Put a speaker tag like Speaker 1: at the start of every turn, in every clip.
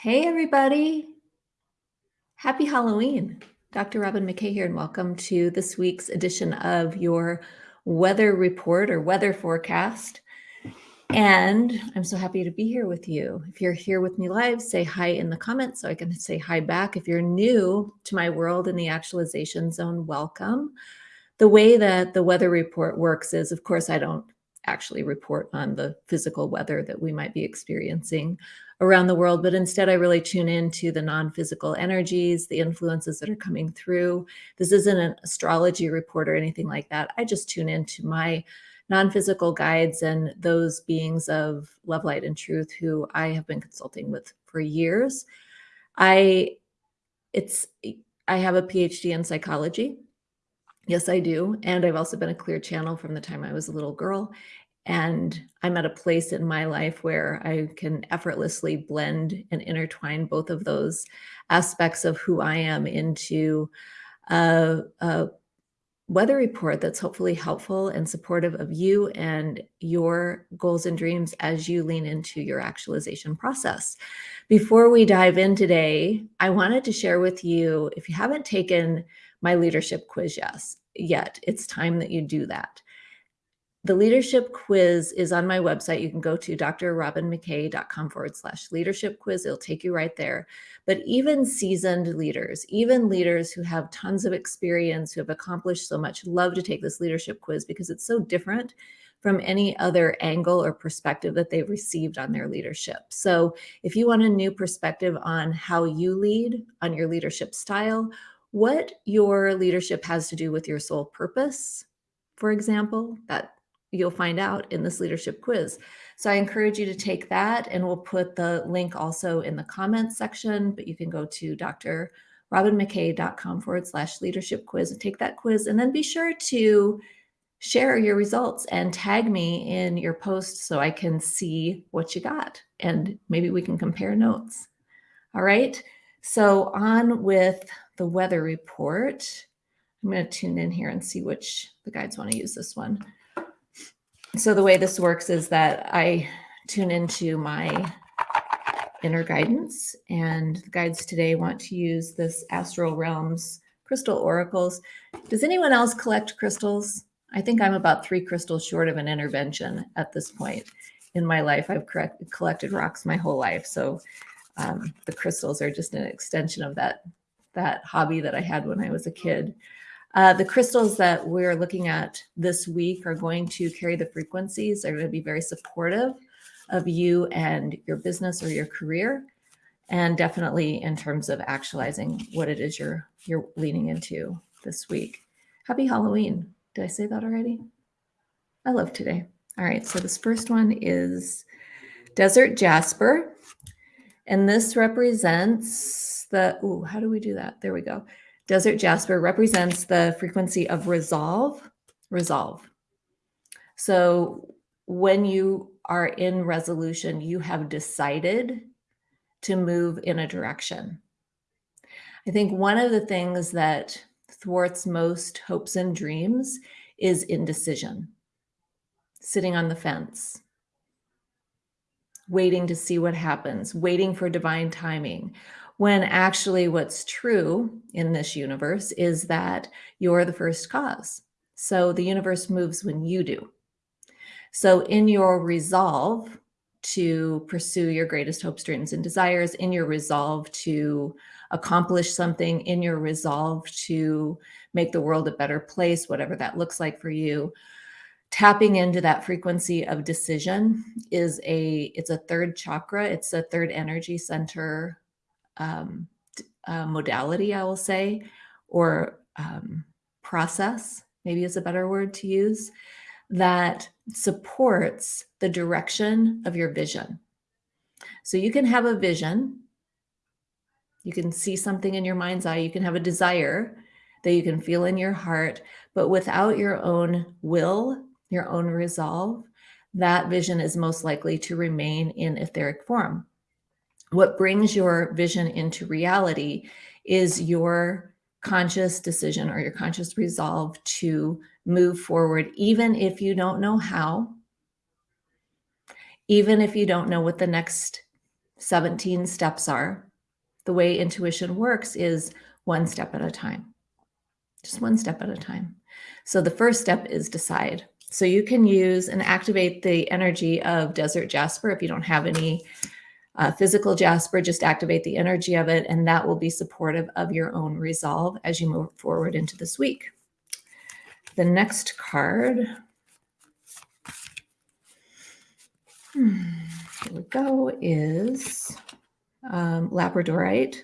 Speaker 1: Hey, everybody. Happy Halloween. Dr. Robin McKay here, and welcome to this week's edition of your weather report or weather forecast. And I'm so happy to be here with you. If you're here with me live, say hi in the comments so I can say hi back. If you're new to my world in the actualization zone, welcome. The way that the weather report works is, of course, I don't actually report on the physical weather that we might be experiencing around the world, but instead I really tune into the non-physical energies, the influences that are coming through. This isn't an astrology report or anything like that. I just tune into my non-physical guides and those beings of love, light, and truth who I have been consulting with for years. I it's I have a PhD in psychology. Yes, I do. And I've also been a clear channel from the time I was a little girl. And I'm at a place in my life where I can effortlessly blend and intertwine both of those aspects of who I am into a, a weather report that's hopefully helpful and supportive of you and your goals and dreams as you lean into your actualization process. Before we dive in today, I wanted to share with you if you haven't taken my leadership quiz yes, yet, it's time that you do that. The leadership quiz is on my website. You can go to drrobinmckay.com forward slash leadership quiz. It'll take you right there. But even seasoned leaders, even leaders who have tons of experience, who have accomplished so much, love to take this leadership quiz because it's so different from any other angle or perspective that they've received on their leadership. So if you want a new perspective on how you lead, on your leadership style, what your leadership has to do with your soul purpose, for example, that you'll find out in this leadership quiz. So I encourage you to take that and we'll put the link also in the comments section, but you can go to drrobinmckay.com forward slash leadership quiz and take that quiz. And then be sure to share your results and tag me in your post so I can see what you got and maybe we can compare notes. All right. So on with the weather report. I'm going to tune in here and see which the guides want to use this one so the way this works is that I tune into my inner guidance and the guides today want to use this astral realms crystal oracles. Does anyone else collect crystals? I think I'm about three crystals short of an intervention at this point in my life. I've correct, collected rocks my whole life. So um, the crystals are just an extension of that, that hobby that I had when I was a kid. Uh, the crystals that we're looking at this week are going to carry the frequencies. They're going to be very supportive of you and your business or your career. And definitely in terms of actualizing what it is you're, you're leaning into this week. Happy Halloween. Did I say that already? I love today. All right, so this first one is Desert Jasper. And this represents the, ooh, how do we do that? There we go. Desert Jasper represents the frequency of resolve, resolve. So when you are in resolution, you have decided to move in a direction. I think one of the things that thwarts most hopes and dreams is indecision, sitting on the fence, waiting to see what happens, waiting for divine timing, when actually what's true in this universe is that you're the first cause. So the universe moves when you do. So in your resolve to pursue your greatest hopes, dreams, and desires, in your resolve to accomplish something, in your resolve to make the world a better place, whatever that looks like for you, tapping into that frequency of decision is a, it's a third chakra. It's a third energy center um, uh, modality, I will say, or um, process, maybe is a better word to use, that supports the direction of your vision. So you can have a vision, you can see something in your mind's eye, you can have a desire that you can feel in your heart, but without your own will, your own resolve, that vision is most likely to remain in etheric form what brings your vision into reality is your conscious decision or your conscious resolve to move forward, even if you don't know how, even if you don't know what the next 17 steps are, the way intuition works is one step at a time, just one step at a time. So the first step is decide. So you can use and activate the energy of desert jasper if you don't have any uh, physical jasper, just activate the energy of it, and that will be supportive of your own resolve as you move forward into this week. The next card, hmm, here we go, is um, Labradorite.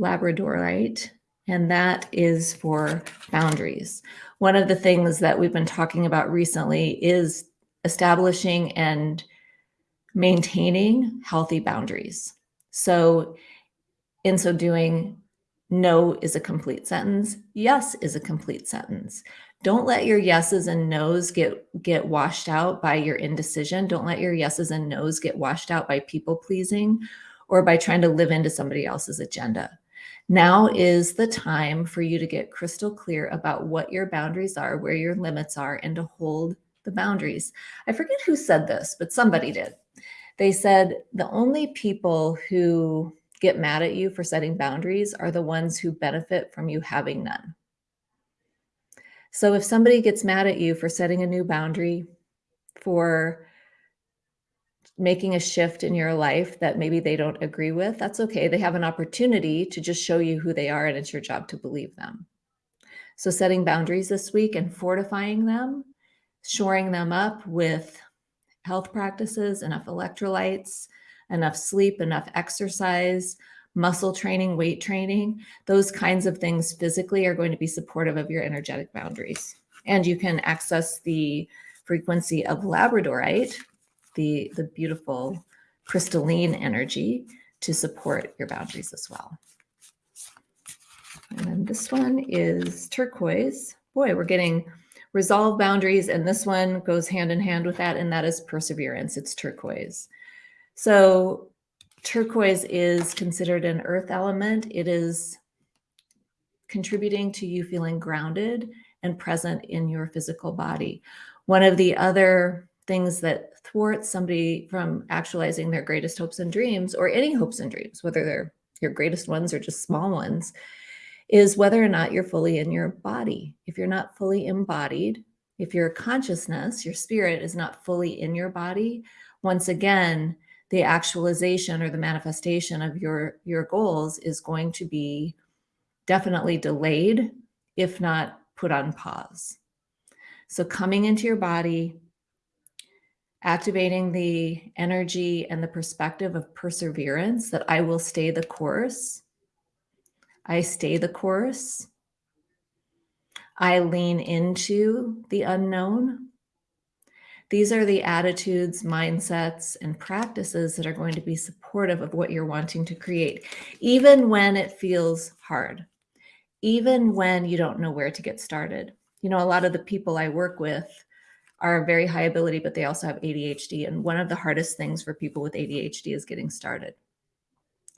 Speaker 1: Labradorite, and that is for boundaries. One of the things that we've been talking about recently is establishing and maintaining healthy boundaries. So in so doing, no is a complete sentence. Yes is a complete sentence. Don't let your yeses and nos get, get washed out by your indecision. Don't let your yeses and nos get washed out by people pleasing or by trying to live into somebody else's agenda. Now is the time for you to get crystal clear about what your boundaries are, where your limits are, and to hold the boundaries. I forget who said this, but somebody did. They said the only people who get mad at you for setting boundaries are the ones who benefit from you having none. So if somebody gets mad at you for setting a new boundary, for making a shift in your life that maybe they don't agree with, that's okay. They have an opportunity to just show you who they are and it's your job to believe them. So setting boundaries this week and fortifying them, shoring them up with health practices, enough electrolytes, enough sleep, enough exercise, muscle training, weight training, those kinds of things physically are going to be supportive of your energetic boundaries. And you can access the frequency of labradorite, the, the beautiful crystalline energy to support your boundaries as well. And then this one is turquoise. Boy, we're getting resolve boundaries. And this one goes hand in hand with that. And that is perseverance. It's turquoise. So turquoise is considered an earth element. It is contributing to you feeling grounded and present in your physical body. One of the other things that thwarts somebody from actualizing their greatest hopes and dreams or any hopes and dreams, whether they're your greatest ones or just small ones, is whether or not you're fully in your body. If you're not fully embodied, if your consciousness, your spirit is not fully in your body, once again, the actualization or the manifestation of your, your goals is going to be definitely delayed, if not put on pause. So coming into your body, activating the energy and the perspective of perseverance that I will stay the course I stay the course. I lean into the unknown. These are the attitudes, mindsets, and practices that are going to be supportive of what you're wanting to create, even when it feels hard, even when you don't know where to get started. You know, a lot of the people I work with are very high ability, but they also have ADHD. And one of the hardest things for people with ADHD is getting started.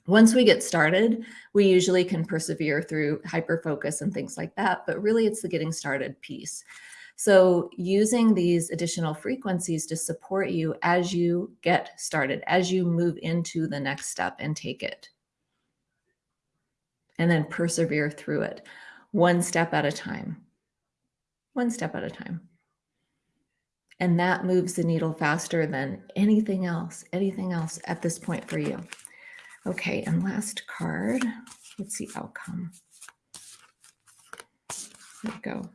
Speaker 1: Once we get started, we usually can persevere through hyper focus and things like that, but really it's the getting started piece. So using these additional frequencies to support you as you get started, as you move into the next step and take it. And then persevere through it one step at a time, one step at a time. And that moves the needle faster than anything else, anything else at this point for you. Okay, and last card. Let's see outcome. There we go.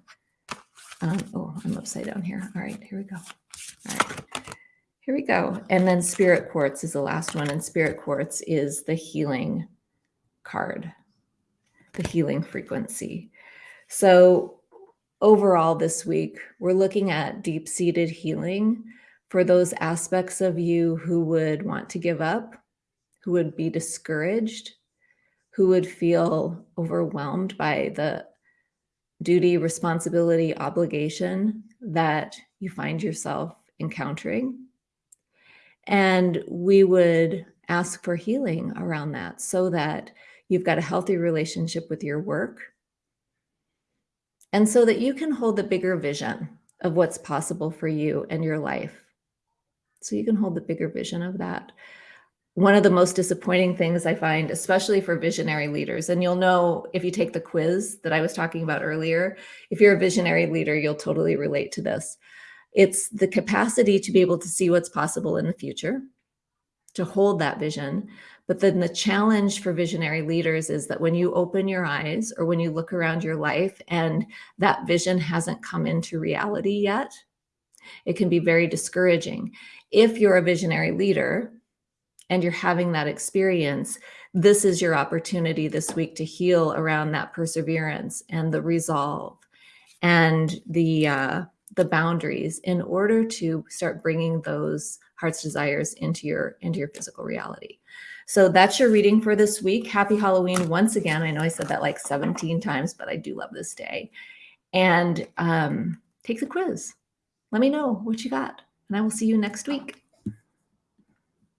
Speaker 1: Um, oh, I'm upside down here. All right, here we go. All right, here we go. And then Spirit Quartz is the last one. And Spirit Quartz is the healing card, the healing frequency. So overall this week, we're looking at deep-seated healing for those aspects of you who would want to give up, who would be discouraged, who would feel overwhelmed by the duty, responsibility, obligation that you find yourself encountering. And we would ask for healing around that so that you've got a healthy relationship with your work and so that you can hold the bigger vision of what's possible for you and your life. So you can hold the bigger vision of that one of the most disappointing things I find, especially for visionary leaders, and you'll know if you take the quiz that I was talking about earlier, if you're a visionary leader, you'll totally relate to this. It's the capacity to be able to see what's possible in the future, to hold that vision. But then the challenge for visionary leaders is that when you open your eyes or when you look around your life and that vision hasn't come into reality yet, it can be very discouraging. If you're a visionary leader, and you're having that experience, this is your opportunity this week to heal around that perseverance and the resolve and the uh, the boundaries in order to start bringing those heart's desires into your into your physical reality. So that's your reading for this week. Happy Halloween once again. I know I said that like 17 times, but I do love this day. And um, take the quiz. Let me know what you got, and I will see you next week.